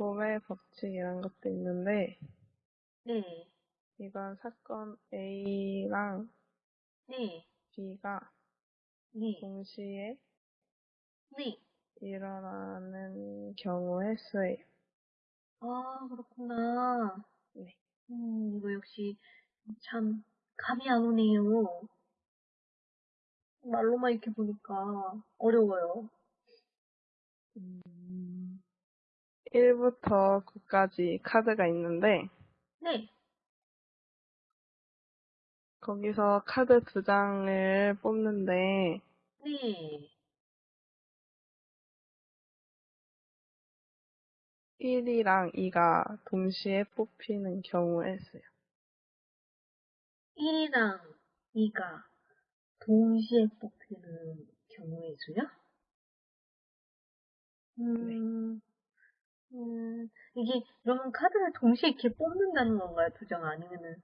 구매 법칙 이런 것도 있는데, 네, 이건 사건 A랑 네, B가 네, 동시에 네. 일어나는 경우의 수예요. 아, 그렇구나. 네. 음, 이거 역시 참 감이 안 오네요. 말로만 이렇게 보니까 어려워요. 1부터 9까지 카드가 있는데, 네, 거기서 카드 두 장을 뽑는데, 네. 1이랑 2가 동시에 뽑히는 경우의 수요. 1이랑 2가 동시에 뽑히는 경우의 수요? 음, 음, 이게, 그러면 카드를 동시에 이렇게 뽑는다는 건가요? 두 장 아니면은,